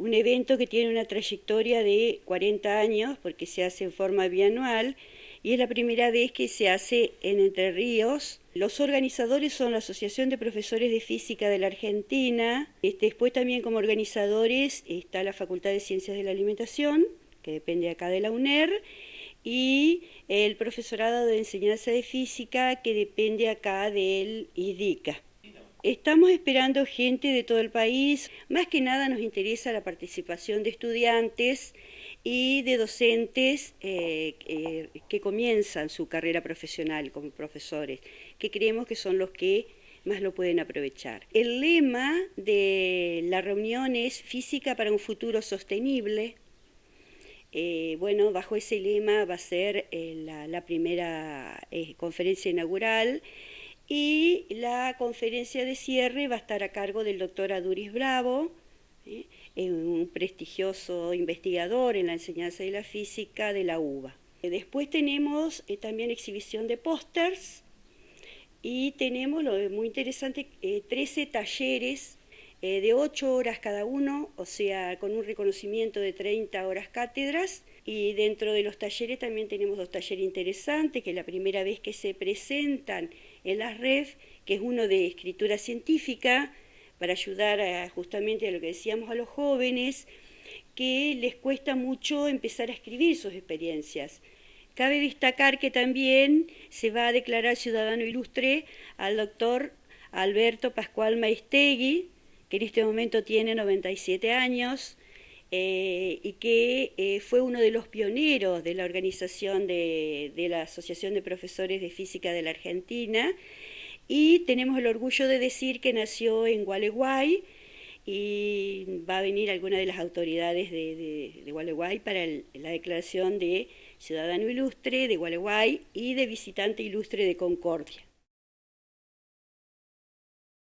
un evento que tiene una trayectoria de 40 años porque se hace en forma bianual y es la primera vez que se hace en Entre Ríos. Los organizadores son la Asociación de Profesores de Física de la Argentina, este, después también como organizadores está la Facultad de Ciencias de la Alimentación, que depende acá de la UNER, y el profesorado de enseñanza de física que depende acá del IDICA. Estamos esperando gente de todo el país, más que nada nos interesa la participación de estudiantes y de docentes eh, que comienzan su carrera profesional como profesores, que creemos que son los que más lo pueden aprovechar. El lema de la reunión es Física para un futuro sostenible. Eh, bueno, bajo ese lema va a ser eh, la, primera conferencia inaugural y la conferencia de cierre va a estar a cargo del doctor Aduris Bravo, un prestigioso investigador en la enseñanza de la física de la UBA. Después tenemos eh, también exhibición de pósters y tenemos, lo muy interesante, 13 eh, talleres eh, de 8 horas cada uno, o sea, con un reconocimiento de 30 horas cátedras. Y dentro de los talleres también tenemos dos talleres interesantes, que la primera vez que se presentan en las red, que es uno de escritura científica, para ayudar justamente a lo que decíamos a los jóvenes, que les cuesta mucho empezar a escribir sus experiencias. Cabe destacar que también se va a declarar ciudadano ilustre al doctor Alberto Pascual Maestegui, que en este momento tiene 97 años, eh, y que eh, fue uno de los pioneros de la organización de, de la Asociación de Profesores de Física de la Argentina, y tenemos el orgullo de decir que nació en Gualeguay y va a venir alguna de las autoridades de, Gualeguay para la declaración de ciudadano ilustre de Gualeguay y de visitante ilustre de Concordia.